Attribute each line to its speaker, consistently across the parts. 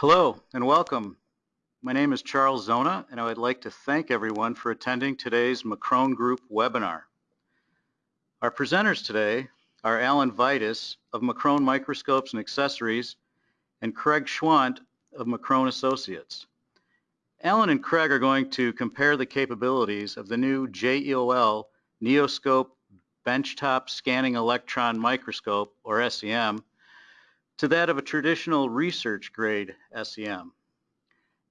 Speaker 1: Hello and welcome. My name is Charles Zona and I would like to thank everyone for attending today's McCrone Group webinar. Our presenters today are Alan Vitus of McCrone Microscopes and Accessories and Craig Schwandt of McCrone Associates. Alan and Craig are going to compare the capabilities of the new JEOL Neoscope Benchtop Scanning Electron Microscope, or SEM, to that of a traditional research grade SEM.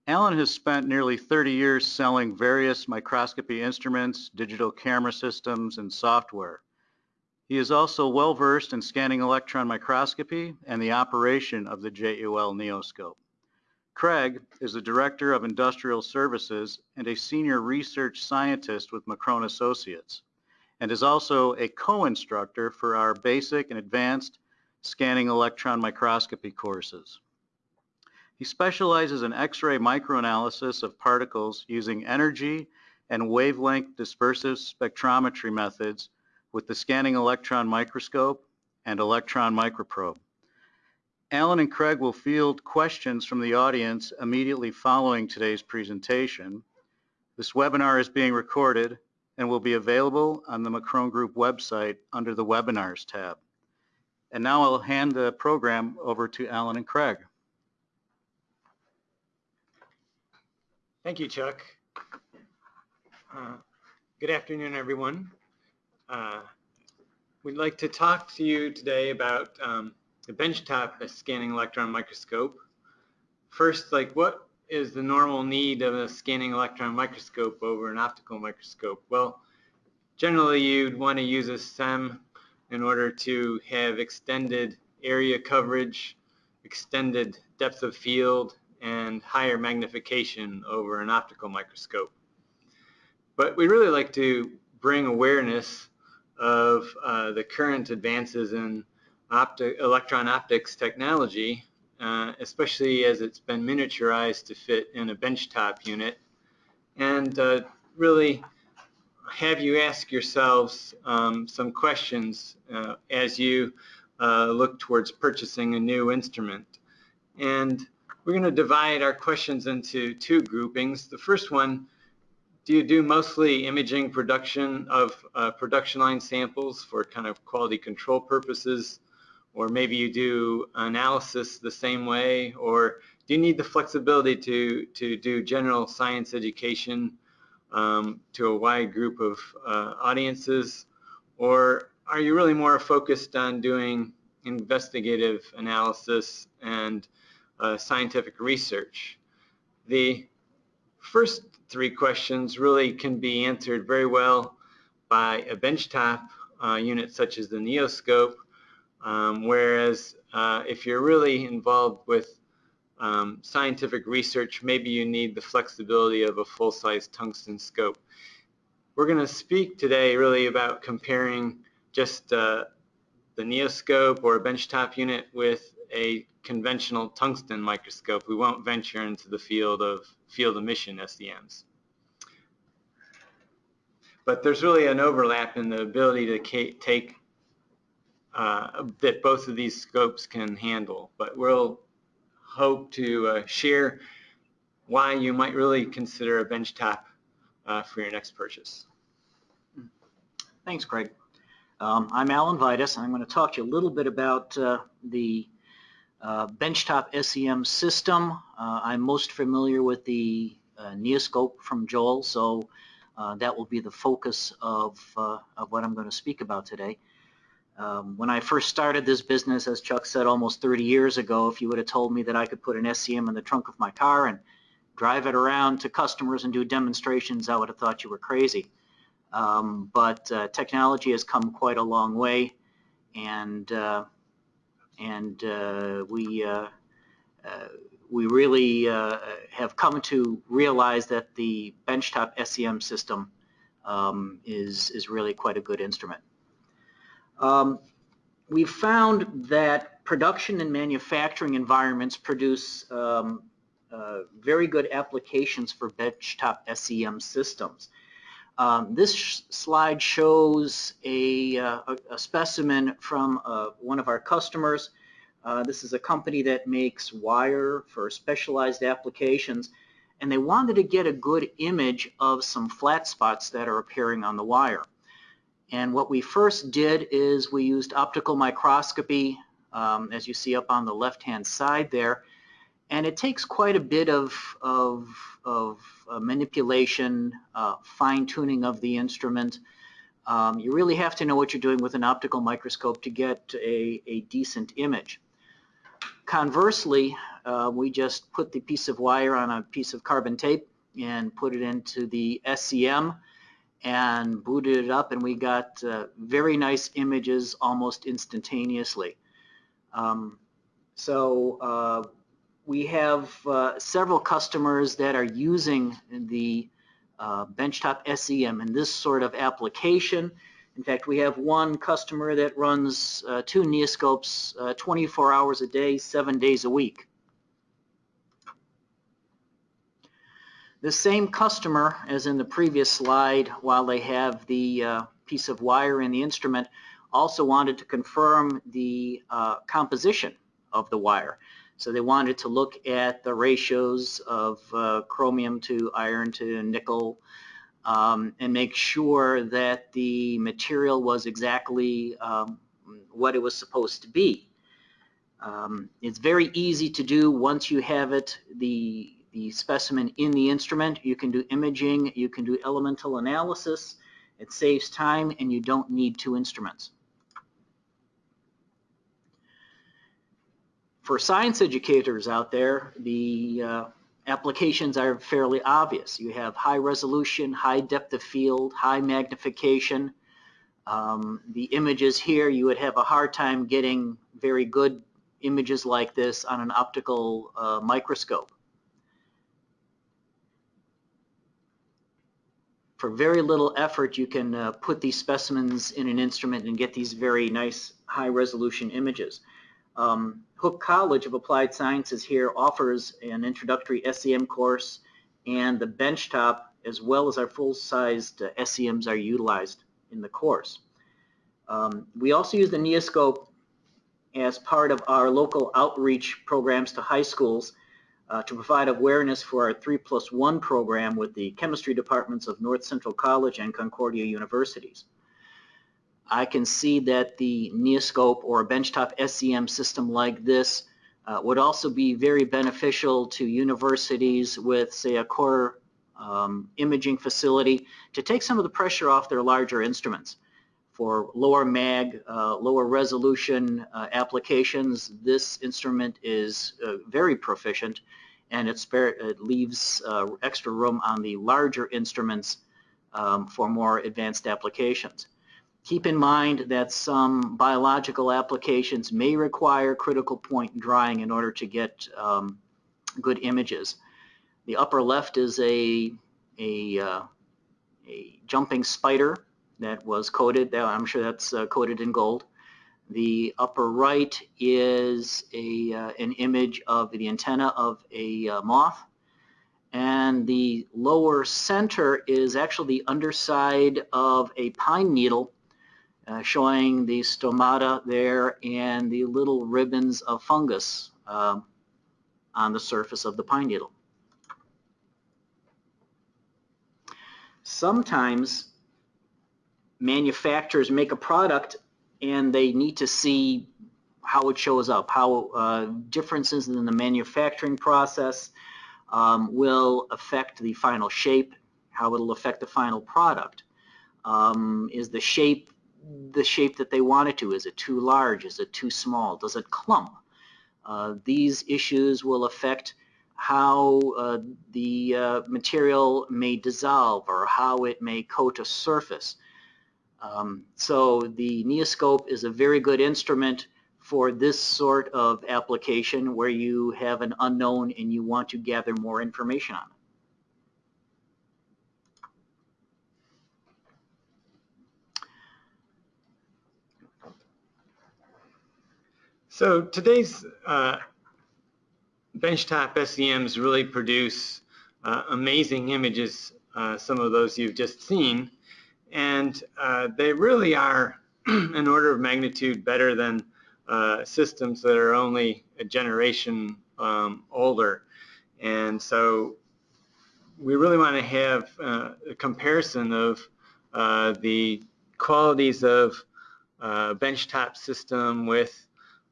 Speaker 1: Alan has spent nearly 30 years selling various microscopy instruments, digital camera systems, and software. He is also well versed in scanning electron microscopy and the operation of the JEOL Neoscope. Craig is the Director of Industrial Services and a Senior Research Scientist with McCrone Associates, and is also a co-instructor for our basic and advanced scanning electron microscopy courses. He specializes in X-ray microanalysis of particles using energy and wavelength dispersive spectrometry methods with the scanning electron microscope and electron microprobe. Alan and Craig will field questions from the audience immediately following today's presentation. This webinar is being recorded and will be available on the McCrone Group website under the Webinars tab. And now I'll hand the program over to Alan and Craig.
Speaker 2: Thank you, Chuck. Uh, good afternoon, everyone. Uh, we'd like to talk to you today about um, the benchtop scanning electron microscope. First, like what is the normal need of a scanning electron microscope over an optical microscope? Well, generally you'd want to use a SEM in order to have extended area coverage, extended depth of field, and higher magnification over an optical microscope. But we really like to bring awareness of uh, the current advances in opti electron optics technology, uh, especially as it's been miniaturized to fit in a benchtop unit, and uh, really have you ask yourselves um, some questions uh, as you uh, look towards purchasing a new instrument. And we're going to divide our questions into two groupings. The first one, do you do mostly imaging production of uh, production line samples for kind of quality control purposes? Or maybe you do analysis the same way? Or do you need the flexibility to, to do general science education um, to a wide group of uh, audiences? Or are you really more focused on doing investigative analysis and uh, scientific research? The first three questions really can be answered very well by a benchtop uh, unit such as the Neoscope, um, whereas uh, if you're really involved with um, scientific research, maybe you need the flexibility of a full-size tungsten scope. We're going to speak today really about comparing just uh, the Neoscope or a benchtop unit with a conventional tungsten microscope. We won't venture into the field of field emission SEMs. But there's really an overlap in the ability to take uh, that both of these scopes can handle. But we'll hope to uh, share why you might really consider a benchtop uh, for your next purchase.
Speaker 3: Thanks, Craig. Um, I'm Alan Vitus, and I'm going to talk to you a little bit about uh, the uh, benchtop SEM system. Uh, I'm most familiar with the uh, Neoscope from JEOL, so that will be the focus of, of what I'm going to speak about today. Um, when I first started this business, as Chuck said, almost 30 years ago, if you would have told me that I could put an SEM in the trunk of my car and drive it around to customers and do demonstrations, I would have thought you were crazy. Um, but uh, technology has come quite a long way, and uh, and uh, we uh, uh, we really uh, have come to realize that the benchtop SEM system um, is is really quite a good instrument. Um, we've found that production and manufacturing environments produce um, uh, very good applications for benchtop SEM systems. Um, this sh slide shows a, uh, a, specimen from uh, one of our customers. Uh, this is a company that makes wire for specialized applications, and they wanted to get a good image of some flat spots that are appearing on the wire. And what we first did is we used optical microscopy, um, as you see up on the left-hand side there, and it takes quite a bit of, of, of uh, manipulation, uh, fine-tuning of the instrument. Um, you really have to know what you're doing with an optical microscope to get a, a decent image. Conversely, uh, we just put the piece of wire on a piece of carbon tape and put it into the SEM and booted it up and we got uh, very nice images almost instantaneously. Um, so uh, we have uh, several customers that are using the uh, benchtop SEM in this sort of application. In fact, we have one customer that runs uh, two Neoscopes uh, 24 hours a day, seven days a week. The same customer as in the previous slide, while they have the uh, piece of wire in the instrument, also wanted to confirm the uh, composition of the wire. So they wanted to look at the ratios of uh, chromium to iron to nickel um, and make sure that the material was exactly um, what it was supposed to be. Um, it's very easy to do once you have it, the, the specimen in the instrument. You can do imaging, you can do elemental analysis. It saves time and you don't need two instruments. For science educators out there, the uh, applications are fairly obvious. You have high resolution, high depth of field, high magnification. Um, the images here, you would have a hard time getting very good images like this on an optical uh, microscope. For very little effort, you can uh, put these specimens in an instrument and get these very nice high resolution images. Um, Hooke College of Applied Sciences here offers an introductory SEM course and the benchtop as well as our full-sized uh, SEMs are utilized in the course. Um, we also use the Neoscope as part of our local outreach programs to high schools uh, to provide awareness for our 3 plus 1 program with the chemistry departments of North Central College and Concordia Universities. I can see that the Neoscope or a benchtop SEM system like this uh, would also be very beneficial to universities with, say, a core um, imaging facility to take some of the pressure off their larger instruments. For lower mag, uh, lower resolution uh, applications, this instrument is uh, very proficient and it, spare, it leaves uh, extra room on the larger instruments um, for more advanced applications. Keep in mind that some biological applications may require critical point drying in order to get um, good images. The upper left is a, a, uh, a jumping spider that was coated. I'm sure that's uh, coated in gold. The upper right is a, uh, an image of the antenna of a uh, moth. And the lower center is actually the underside of a pine needle uh, showing the stomata there and the little ribbons of fungus um, on the surface of the pine needle. Sometimes manufacturers make a product and they need to see how it shows up, how uh, differences in the manufacturing process um, will affect the final shape, how it'll affect the final product. Um, is the shape the shape that they want it to. Is it too large? Is it too small? Does it clump? Uh, these issues will affect how uh, the uh, material may dissolve or how it may coat a surface. Um, so the Neoscope is a very good instrument for this sort of application where you have an unknown and you want to gather more information on it.
Speaker 2: So today's uh, benchtop SEMs really produce uh, amazing images, uh, some of those you've just seen, and uh, they really are an order of magnitude better than uh, systems that are only a generation um, older. And so we really want to have uh, a comparison of uh, the qualities of uh, benchtop system with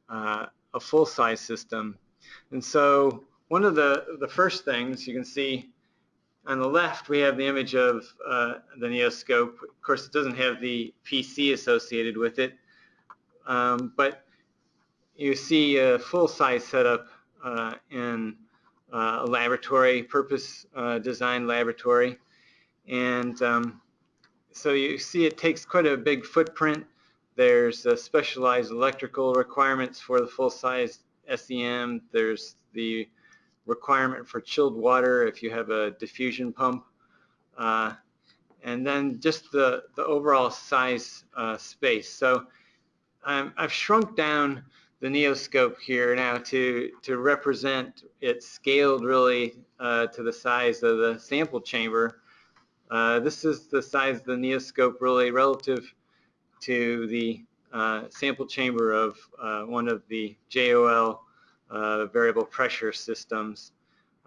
Speaker 2: uh, a full-size system. And so one of the, the first things you can see on the left, we have the image of uh, the Neoscope. Of course, it doesn't have the PC associated with it, um, but you see a full-size setup uh, in uh, a laboratory, purpose uh, laboratory. And um, so you see it takes quite a big footprint. There's uh, specialized electrical requirements for the full-size SEM. There's the requirement for chilled water if you have a diffusion pump. Uh, and then just the, the overall size uh, space. So um, I've shrunk down the Neoscope here now to, to represent it scaled really uh, to the size of the sample chamber. Uh, this is the size of the Neoscope really relative to the uh, sample chamber of uh, one of the JEOL uh, variable pressure systems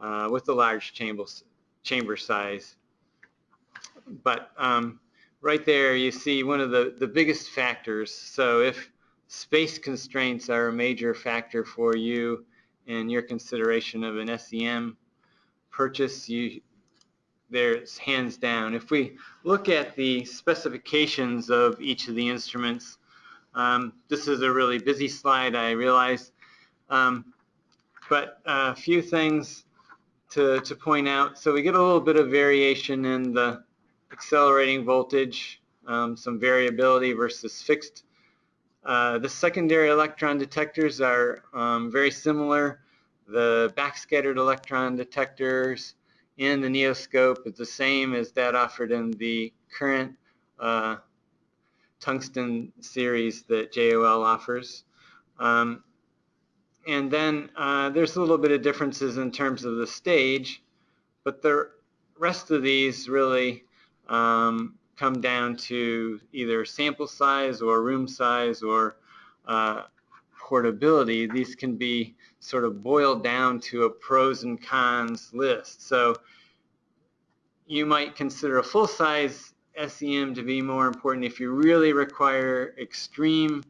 Speaker 2: uh, with the large chamber, chamber size. But um, right there you see one of the, the biggest factors. So if space constraints are a major factor for you in your consideration of an SEM purchase, you, there's hands down. If we look at the specifications of each of the instruments, um, this is a really busy slide, I realize. Um, but a few things to, to point out. So we get a little bit of variation in the accelerating voltage, um, some variability versus fixed. Uh, the secondary electron detectors are um, very similar. The backscattered electron detectors in the Neoscope is the same as that offered in the current uh, tungsten series that JEOL offers. Um, and then uh, there's a little bit of differences in terms of the stage, but the rest of these really um, come down to either sample size or room size or uh, portability. These can be sort of boiled down to a pros and cons list. So you might consider a full-size SEM to be more important if you really require extreme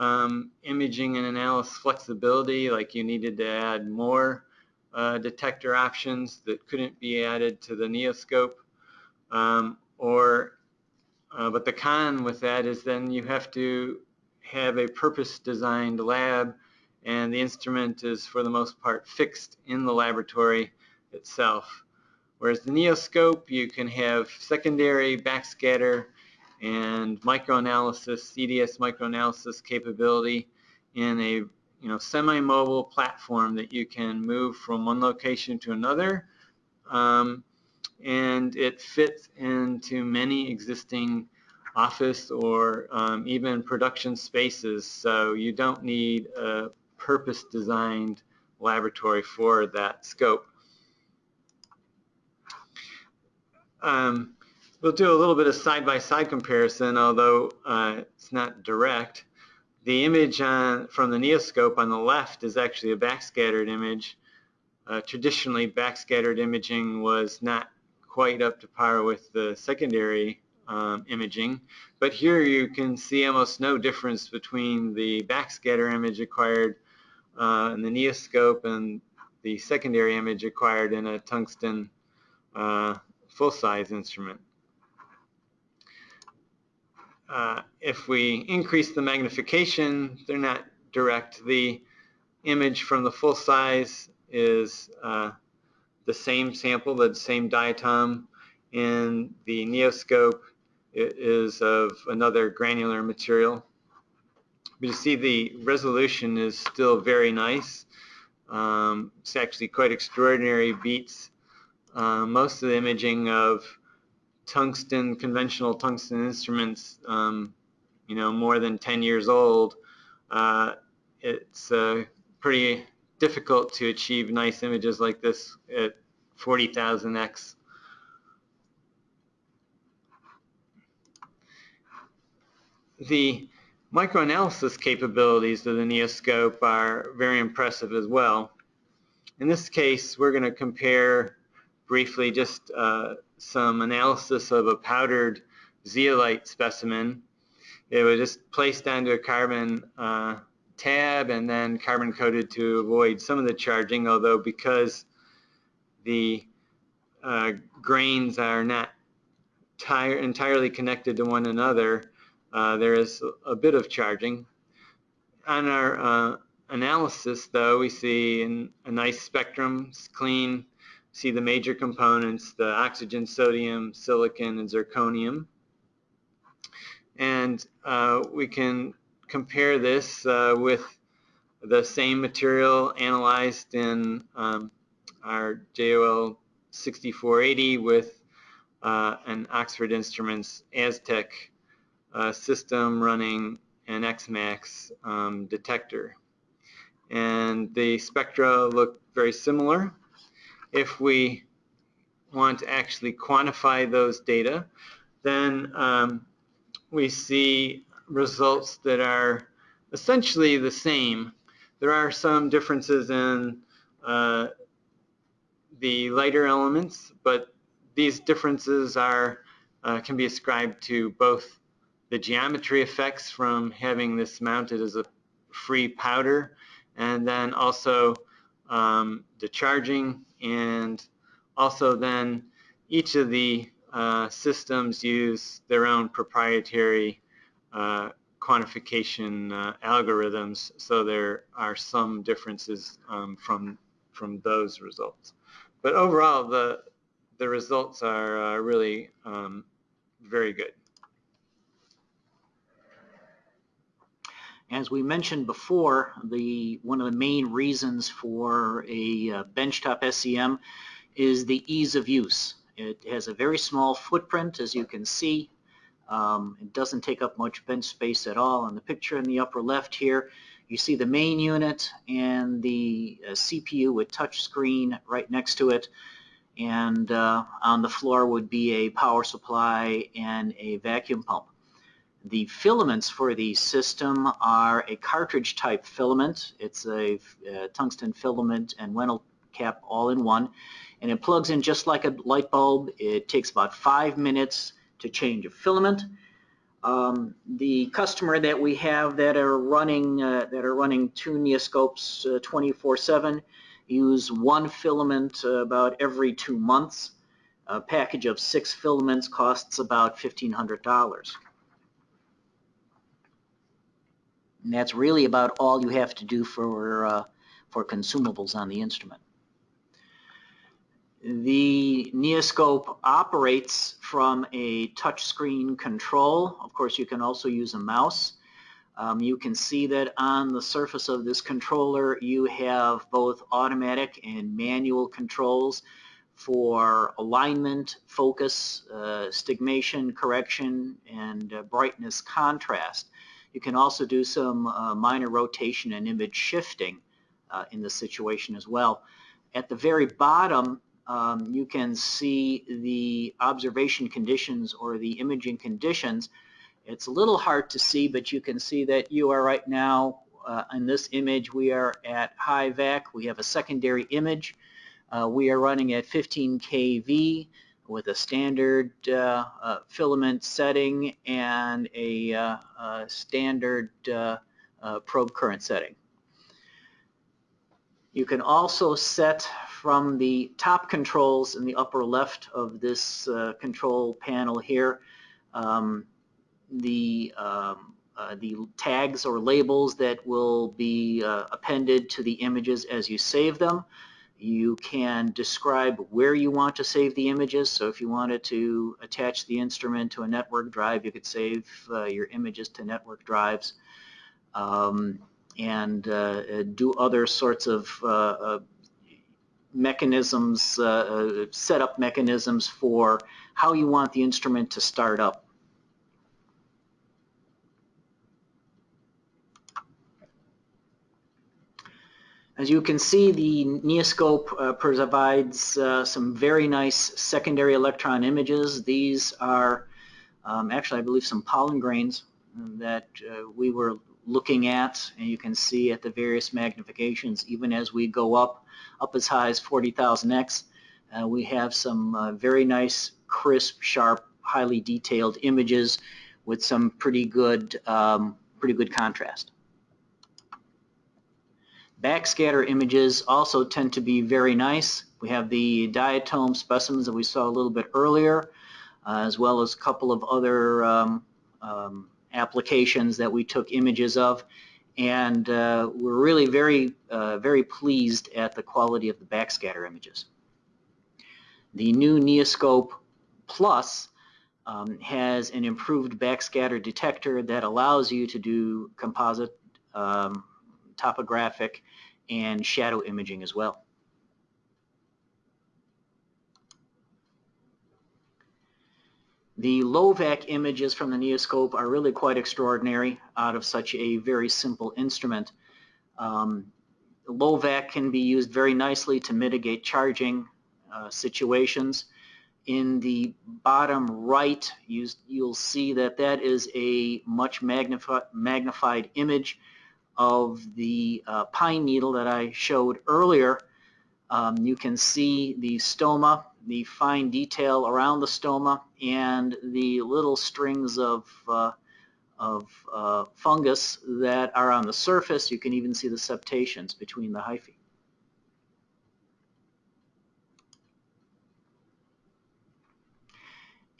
Speaker 2: um, imaging and analysis flexibility, like you needed to add more uh, detector options that couldn't be added to the Neoscope. Um, or, uh, but the con with that is then you have to have a purpose-designed lab and the instrument is for the most part fixed in the laboratory itself. Whereas the Neoscope, you can have secondary backscatter and microanalysis, EDS microanalysis capability in a you know semi-mobile platform that you can move from one location to another. Um, and it fits into many existing office or um, even production spaces. So you don't need a purpose designed laboratory for that scope. Um, We'll do a little bit of side-by-side -side comparison, although uh, it's not direct. The image on, from the Neoscope on the left is actually a backscattered image. Uh, traditionally, backscattered imaging was not quite up to par with the secondary um, imaging, but here you can see almost no difference between the backscatter image acquired uh, in the Neoscope and the secondary image acquired in a tungsten uh, full-size instrument. Uh, if we increase the magnification, they're not direct. The image from the full size is uh, the same sample, the same diatom. and the Neoscope, is of another granular material. But you see the resolution is still very nice. Um, it's actually quite extraordinary, beats uh, most of the imaging of tungsten, conventional tungsten instruments, um, you know, more than 10 years old, uh, it's uh, pretty difficult to achieve nice images like this at 40,000x. The microanalysis capabilities of the Neoscope are very impressive as well. In this case, we're going to compare briefly just uh, some analysis of a powdered zeolite specimen. It was just placed onto a carbon uh, tab and then carbon coated to avoid some of the charging, although because the uh, grains are not entirely connected to one another, uh, there is a bit of charging. On our uh, analysis, though, we see an, a nice spectrum, clean, see the major components, the oxygen, sodium, silicon, and zirconium. And uh, we can compare this uh, with the same material analyzed in um, our JEOL 6480 with uh, an Oxford Instruments Aztec uh, system running an XMAX um, detector. And the spectra look very similar. If we want to actually quantify those data, then um, we see results that are essentially the same. There are some differences in uh, the lighter elements, but these differences are uh, can be ascribed to both the geometry effects from having this mounted as a free powder and then also um, the charging and also then each of the uh, systems use their own proprietary uh, quantification uh, algorithms so there are some differences um, from from those results. But overall the the results are uh, really um, very good
Speaker 3: As we mentioned before, the one of the main reasons for a uh, benchtop SEM is the ease of use. It has a very small footprint, as you can see. Um, it doesn't take up much bench space at all. In the picture in the upper left here, you see the main unit and the uh, CPU with touch screen right next to it. And uh, on the floor would be a power supply and a vacuum pump. The filaments for the system are a cartridge type filament. It's a, a tungsten filament and Wehnelt cap all in one. And it plugs in just like a light bulb. It takes about five minutes to change a filament. Um, the customer that we have that are running uh, that are running two Neoscopes 24/7 uh, use one filament uh, about every two months. A package of six filaments costs about $1,500. And that's really about all you have to do for, uh, for consumables on the instrument. The Neoscope operates from a touchscreen control. Of course, you can also use a mouse. Um, you can see that on the surface of this controller you have both automatic and manual controls for alignment, focus, uh, stigmation, correction, and uh, brightness contrast. You can also do some uh, minor rotation and image shifting uh, in this situation as well. At the very bottom, um, you can see the observation conditions or the imaging conditions. It's a little hard to see, but you can see that you are right now uh, in this image, we are at high vac. We have a secondary image. Uh, we are running at 15 kV with a standard uh, uh, filament setting and a, uh, standard uh, uh, probe current setting. You can also set from the top controls in the upper left of this control panel here um, the um, uh, the tags or labels that will be uh, appended to the images as you save them. You can describe where you want to save the images. So if you wanted to attach the instrument to a network drive, you could save uh, your images to network drives um, and uh, do other sorts of uh, uh mechanisms, uh, uh, setup mechanisms for how you want the instrument to start up. As you can see, the Neoscope uh, provides uh, some very nice secondary electron images. These are um, actually, I believe, some pollen grains. that uh, we were looking at, and you can see at the various magnifications, even as we go up, up as high as 40,000x, uh, we have some uh, very nice, crisp, sharp, highly detailed images with some pretty good, um, pretty good contrast. Backscatter images also tend to be very nice. We have the diatom specimens that we saw a little bit earlier, uh, as well as a couple of other um, um, applications that we took images of. And uh, we're really very, uh, very pleased at the quality of the backscatter images. The new Neoscope Plus um, has an improved backscatter detector that allows you to do composite um, topographic and shadow imaging as well. The low-vac images from the Neoscope are really quite extraordinary out of such a very simple instrument. Um, low-vac can be used very nicely to mitigate charging uh, situations. In the bottom right, you, will see that that is a much magnifi magnified image of the uh, pine needle that I showed earlier, um, you can see the stoma, the fine detail around the stoma, and the little strings of, uh, of uh, fungus that are on the surface. You can even see the septations between the hyphae.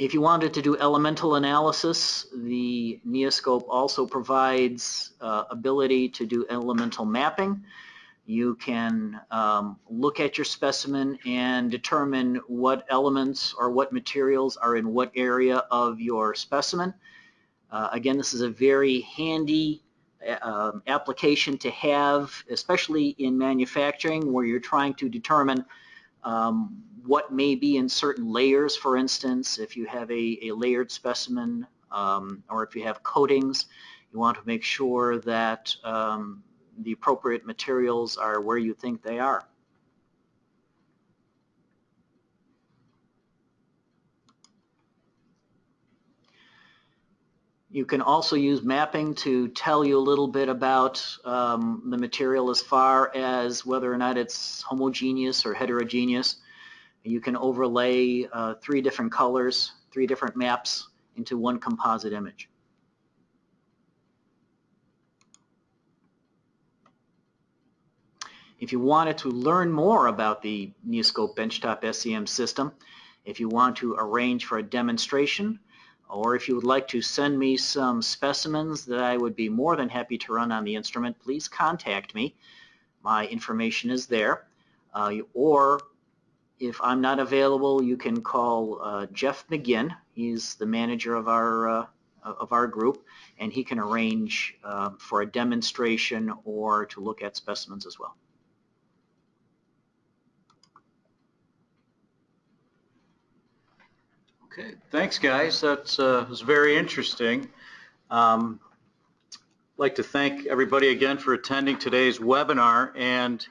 Speaker 3: If you wanted to do elemental analysis, the Neoscope also provides uh, ability to do elemental mapping. You can um, look at your specimen and determine what elements or what materials are in what area of your specimen. Uh, again, this is a very handy uh, application to have, especially in manufacturing where you're trying to determine um, what may be in certain layers, for instance, if you have a, a layered specimen um, or if you have coatings, you want to make sure that um, the appropriate materials are where you think they are. You can also use mapping to tell you a little bit about um, the material as far as whether or not it's homogeneous or heterogeneous. You can overlay uh, three different colors, three different maps into one composite image. If you wanted to learn more about the Neoscope Benchtop SEM system, if you want to arrange for a demonstration, or if you would like to send me some specimens that I would be more than happy to run on the instrument, please contact me. My information is there. Uh, or if I'm not available, you can call uh, Jeff McGinn. He's the manager of our uh, of our group, and he can arrange uh, for a demonstration or to look at specimens as well.
Speaker 1: Okay, thanks guys. That uh, was very interesting. Um, I'd like to thank everybody again for attending today's webinar and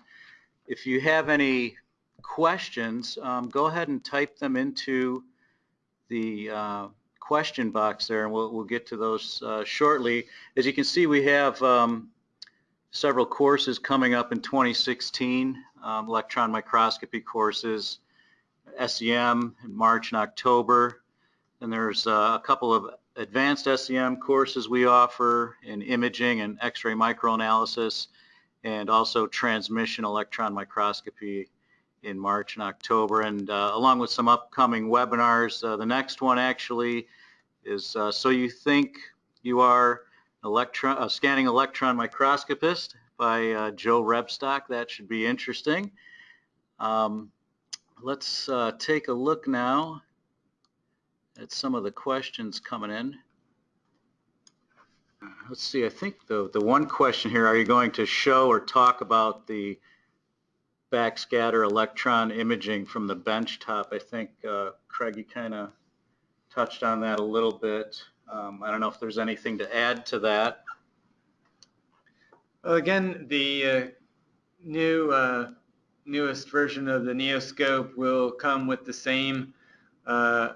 Speaker 1: if you have any questions, um, go ahead and type them into the uh, question box there and we'll, we'll get to those uh, shortly. As you can see we have um, several courses coming up in 2016, um, electron microscopy courses, SEM in March and October. And there's uh, a couple of advanced SEM courses we offer in imaging and X-ray microanalysis and also transmission electron microscopy in March and October. And uh, along with some upcoming webinars, uh, the next one actually is uh, So You Think You Are electron, a Scanning Electron Microscopist by uh, Joe Rebstock. That should be interesting. Um, let's uh, take a look now at some of the questions coming in. Let's see, I think the, the one question here, are you going to show or talk about the backscatter electron imaging from the benchtop? I think, uh, Craig, you kind of touched on that a little bit. Um, I don't know if there's anything to add to that.
Speaker 2: Well, again, the uh, new uh, newest version of the Neoscope will come with the same uh,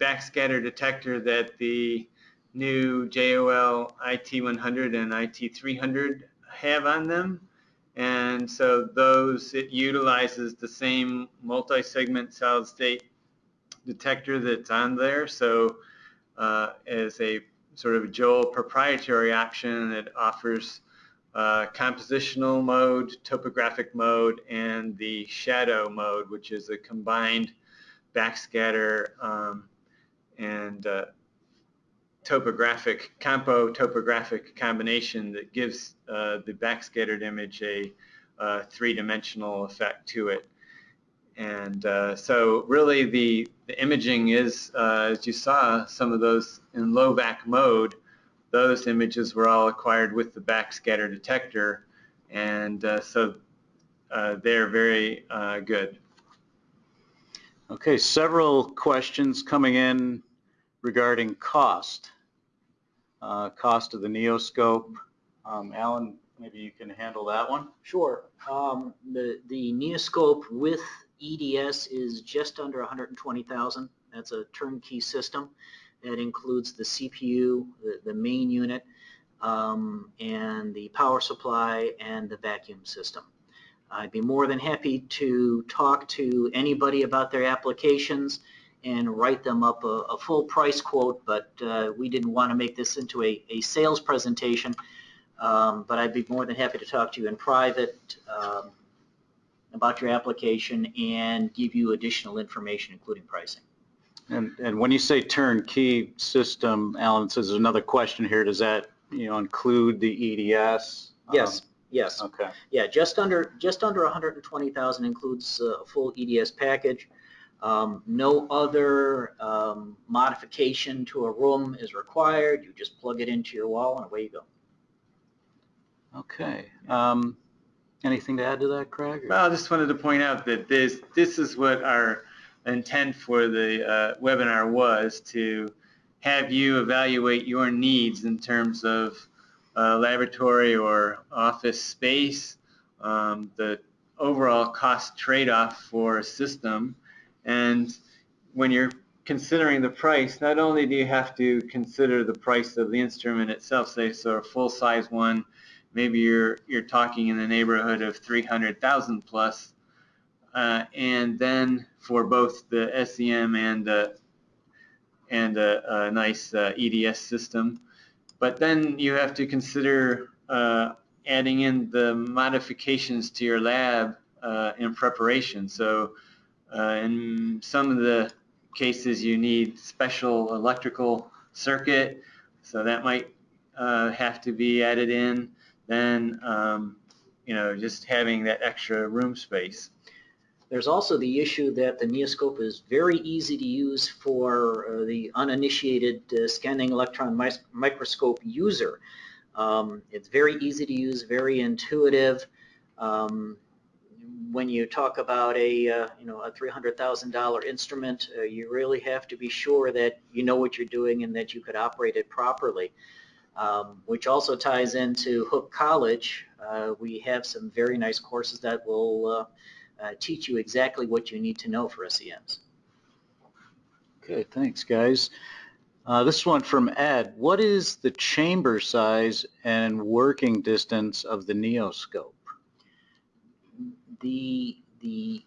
Speaker 2: backscatter detector that the new JEOL IT100 and IT300 have on them. And so those, it utilizes the same multi-segment solid state detector that's on there. So uh, as a sort of JEOL proprietary option, it offers uh, compositional mode, topographic mode, and the shadow mode, which is a combined backscatter um, and uh, topographic, compo topographic combination that gives uh, the backscattered image a uh, three-dimensional effect to it. And uh, so really the, the imaging is, as you saw, some of those in low vac mode, those images were all acquired with the backscatter detector. And uh, so uh, they're very uh, good.
Speaker 1: Okay, several questions coming in regarding cost. Uh, cost of the Neoscope. Um, Alan, maybe you can handle that one.
Speaker 3: Sure. Um, the, the Neoscope with EDS is just under 120,000. That's a turnkey system. That includes the CPU, the, the main unit, um, and the power supply and the vacuum system. I'd be more than happy to talk to anybody about their applications and write them up a, a full price quote, but uh, we didn't want to make this into a, a sales presentation. Um, but I'd be more than happy to talk to you in private um, about your application and give you additional information, including pricing.
Speaker 1: And, and when you say turnkey system, Alan says there's another question here. Does that, you know, include the EDS?
Speaker 3: Yes, yes.
Speaker 1: Um, Okay.
Speaker 3: Yeah, just under, just under 120,000 includes uh, a full EDS package. Um, No other um, modification to a room is required. You just plug it into your wall and away you go.
Speaker 1: Okay. Um, anything to add to that, Craig? or-
Speaker 2: Well, I just wanted to point out that this, this is what our intent for the uh, webinar was, to have you evaluate your needs in terms of uh, laboratory or office space, um, the overall cost trade-off for a system, and when you're considering the price, not only do you have to consider the price of the instrument itself, say so a full-size one, maybe you're you're talking in the neighborhood of 300,000 plus, uh, and then for both the SEM and the and a, a nice uh, EDS system, but then you have to consider uh, adding in the modifications to your lab uh, in preparation. So uh, in some of the cases you need special electrical circuit, so that might uh, have to be added in. Then, um, you know, just having that extra room space.
Speaker 3: There's also the issue that the Neoscope is very easy to use for uh, the uninitiated uh, scanning electron mis- microscope user. Um, it's very easy to use, very intuitive. Um, when you talk about a uh, you know a $300,000 instrument, uh, you really have to be sure that you know what you're doing and that you could operate it properly. Um, which also ties into Hooke College. Uh, we have some very nice courses that will uh, uh, teach you exactly what you need to know for SEMs.
Speaker 1: Okay, thanks, guys. Uh, this one from Ed. What is the chamber size and working distance of the Neoscope?
Speaker 3: The, the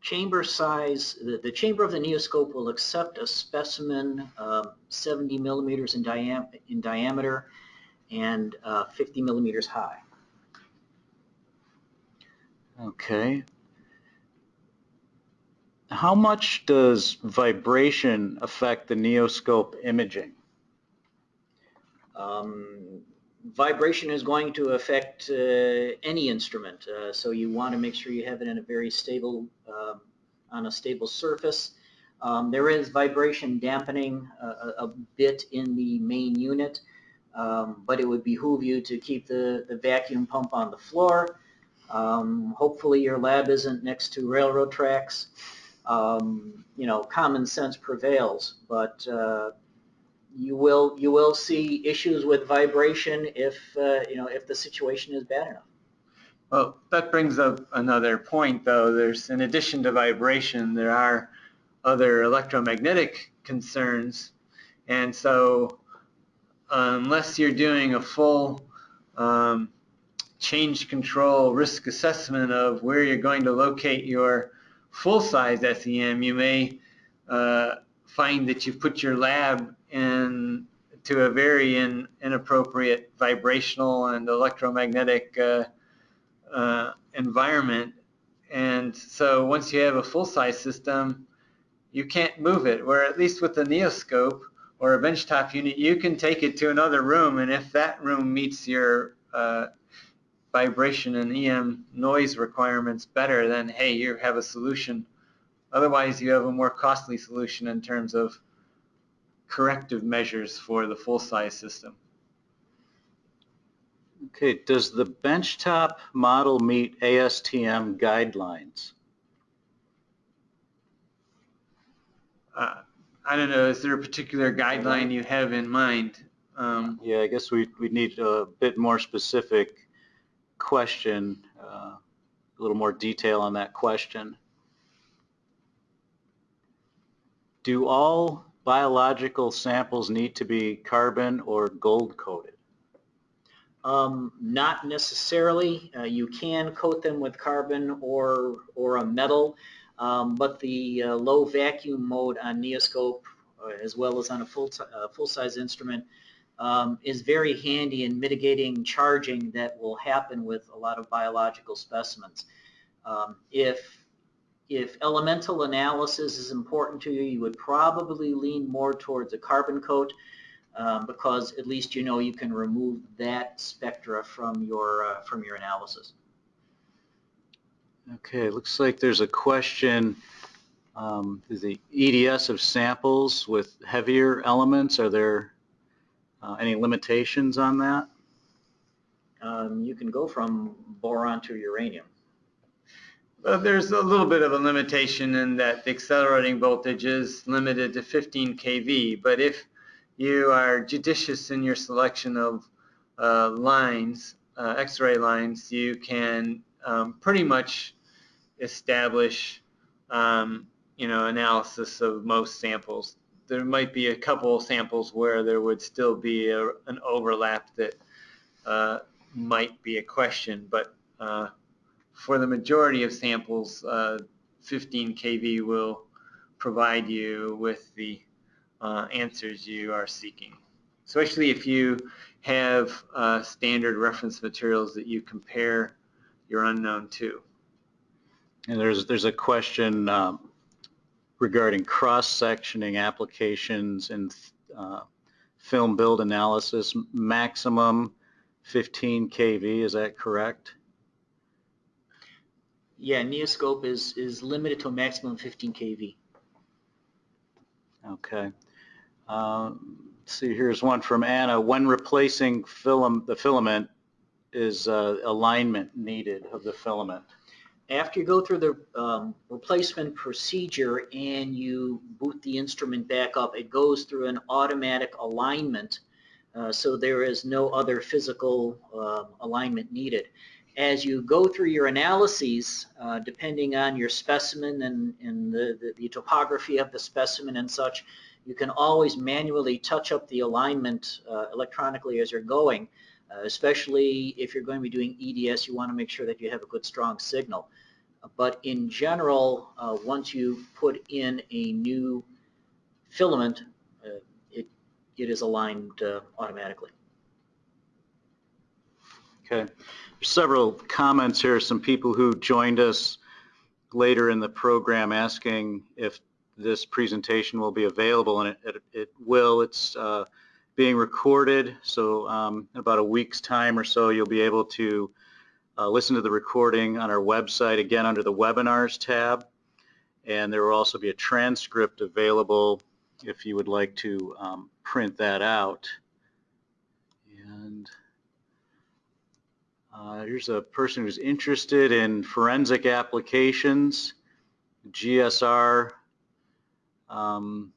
Speaker 3: chamber size, the, the chamber of the Neoscope will accept a specimen um, 70 millimeters in, diam- in diameter and uh, 50 millimeters high.
Speaker 1: Okay. How much does vibration affect the Neoscope imaging?
Speaker 3: Um, vibration is going to affect uh, any instrument, uh, so you want to make sure you have it in a very stable, um, on a stable surface. Um, there is vibration dampening a, a, a bit in the main unit, um, but it would behoove you to keep the, the vacuum pump on the floor. Um, hopefully your lab isn't next to railroad tracks. Um, you know, common sense prevails, but uh, you will you will see issues with vibration if uh, you know if the situation is bad enough.
Speaker 2: Well, that brings up another point, though. There's, in addition to vibration, there are other electromagnetic concerns, and so unless you're doing a full um, change control risk assessment of where you're going to locate your full-size SEM, you may uh, find that you've put your lab in to a very in, inappropriate vibrational and electromagnetic uh, uh, environment. And so once you have a full-size system, you can't move it. Where at least with the Neoscope or a benchtop unit, you can take it to another room, and if that room meets your uh, vibration and EM noise requirements better, than, hey, you have a solution. Otherwise, you have a more costly solution in terms of corrective measures for the full-size system.
Speaker 1: Okay, does the benchtop model meet ASTM guidelines?
Speaker 2: Uh, I don't know, is there a particular guideline you have in mind? Um,
Speaker 1: Yeah, I guess we, we need a bit more specific question, uh, a little more detail on that question. Do all biological samples need to be carbon or gold coated?
Speaker 3: Um, not necessarily. Uh, you can coat them with carbon or, or a metal, um, but the uh, low vacuum mode on Neoscope, uh, as well as on a full, uh, full-size instrument, um, is very handy in mitigating charging that will happen with a lot of biological specimens. Um, if, if elemental analysis is important to you, you would probably lean more towards a carbon coat um, because at least you know you can remove that spectra from your, uh, from your analysis.
Speaker 1: Okay, looks like there's a question, um, is the EDS of samples with heavier elements, are there uh, any limitations on that?
Speaker 3: Um, you can go from boron to uranium.
Speaker 2: Well, there's a little bit of a limitation in that the accelerating voltage is limited to 15 kV, but if you are judicious in your selection of uh, lines, uh, X-ray lines, you can um, pretty much establish, um, you know, analysis of most samples. There might be a couple samples where there would still be a, an overlap that uh, might be a question, but uh, for the majority of samples, uh, 15 kV will provide you with the uh, answers you are seeking, especially if you have uh, standard reference materials that you compare your unknown to.
Speaker 1: And there's, there's a question um, regarding cross-sectioning applications and uh, film build analysis, maximum 15 kV, is that correct?
Speaker 3: Yeah, Neoscope is, is limited to a maximum 15 kV.
Speaker 1: Okay. Let's see, here's one from Anna. When replacing film, the filament, is uh, alignment needed of the filament?
Speaker 3: After you go through the um, replacement procedure and you boot the instrument back up, it goes through an automatic alignment. Uh, so there is no other physical uh, alignment needed. As you go through your analyses, uh, depending on your specimen and, and the, the, the topography of the specimen and such, you can always manually touch up the alignment uh, electronically as you're going. Uh, especially if you're going to be doing EDS, you want to make sure that you have a good strong signal. But in general, uh, once you put in a new filament, uh, it, it is aligned uh, automatically.
Speaker 1: Okay. Several comments here, some people who joined us later in the program asking if this presentation will be available, and it, it, it will. It's uh, being recorded, so um, in about a week's time or so, you'll be able to uh, listen to the recording on our website, again, under the Webinars tab. And there will also be a transcript available if you would like to um, print that out. And uh, here's a person who's interested in forensic applications, GSR, um,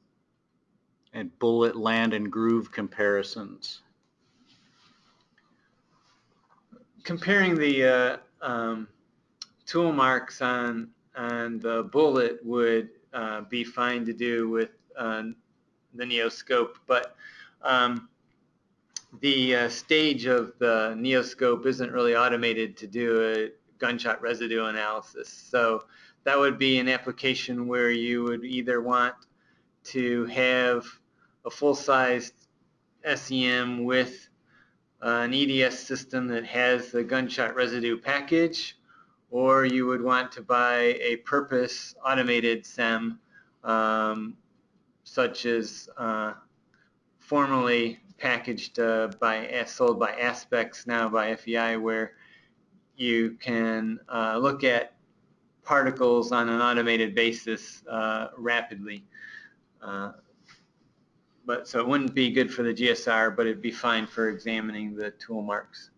Speaker 1: and bullet, land, and groove comparisons.
Speaker 2: Comparing the uh, um, tool marks on on the bullet would uh, be fine to do with uh, the Neoscope, but um, the uh, stage of the Neoscope isn't really automated to do a gunshot residue analysis. So that would be an application where you would either want to have a full-sized SEM with uh, an EDS system that has the gunshot residue package, or you would want to buy a purpose automated SEM um, such as uh, formerly packaged uh, by sold by ASPEX now by FEI where you can uh, look at particles on an automated basis uh, rapidly. Uh, but so it wouldn't be good for the GSR, but it'd be fine for examining the tool marks.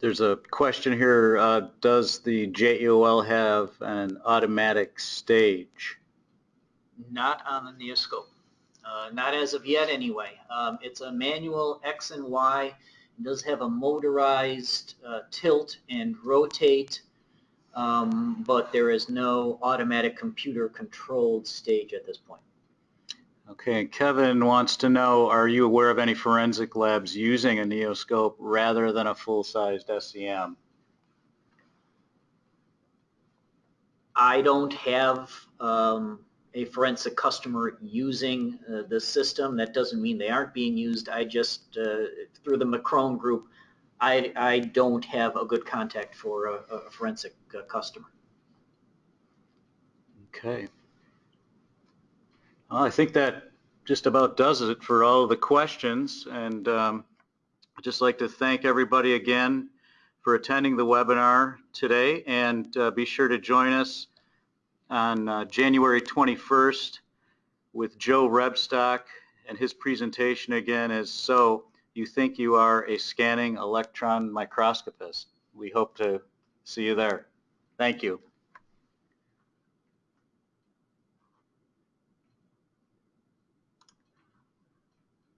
Speaker 1: There's a question here, uh, does the JEOL have an automatic stage?
Speaker 3: Not on the Neoscope. Uh, not as of yet anyway. Um, it's a manual X and Y. It does have a motorized uh, tilt and rotate, um, but there is no automatic computer controlled stage at this point.
Speaker 1: Okay, Kevin wants to know, are you aware of any forensic labs using a Neoscope rather than a full-sized SEM?
Speaker 3: I don't have um, a forensic customer using uh, the system. That doesn't mean they aren't being used. I just, uh, through the McCrone group, I, I don't have a good contact for a, a forensic uh, customer.
Speaker 1: Okay. Well, I think that just about does it for all the questions. And um, I'd just like to thank everybody again for attending the webinar today. And uh, be sure to join us on uh, January 21st with Joe Rebstock. And his presentation again is So You Think You Are a Scanning Electron Microscopist. We hope to see you there. Thank you.